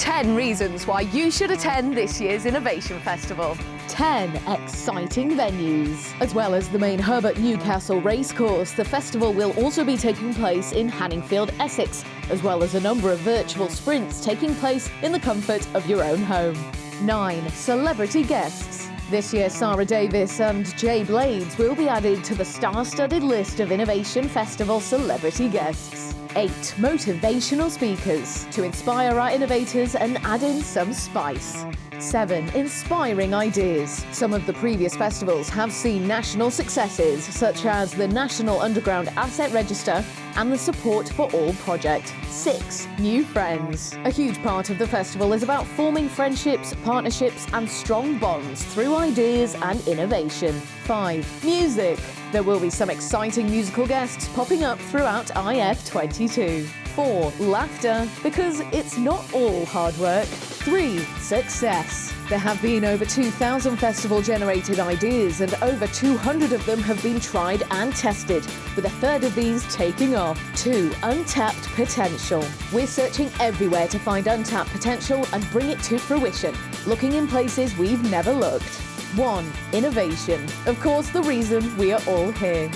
10 reasons why you should attend this year's Innovation Festival. 10 exciting venues. As well as the main Herbert Newcastle racecourse, the festival will also be taking place in Hanningfield, Essex, as well as a number of virtual sprints taking place in the comfort of your own home. 9. Celebrity guests. This year, Sara Davies and Jay Blades will be added to the star-studded list of Innovation Festival celebrity guests. 8. Motivational speakers to inspire our innovators and add in some spice. 7. Inspiring ideas. Some of the previous festivals have seen national successes, such as the National Underground Asset Register and the Support for All project. 6. New friends. A huge part of the festival is about forming friendships, partnerships and strong bonds through ideas and innovation. 5. Music. There will be some exciting musical guests popping up throughout IF22. 4. Laughter, because it's not all hard work. 3. Success. There have been over 2,000 festival-generated ideas and over 200 of them have been tried and tested, with a third of these taking off. 2. Untapped potential. We're searching everywhere to find untapped potential and bring it to fruition, looking in places we've never looked. 1. Innovation. Of course, the reason we are all here.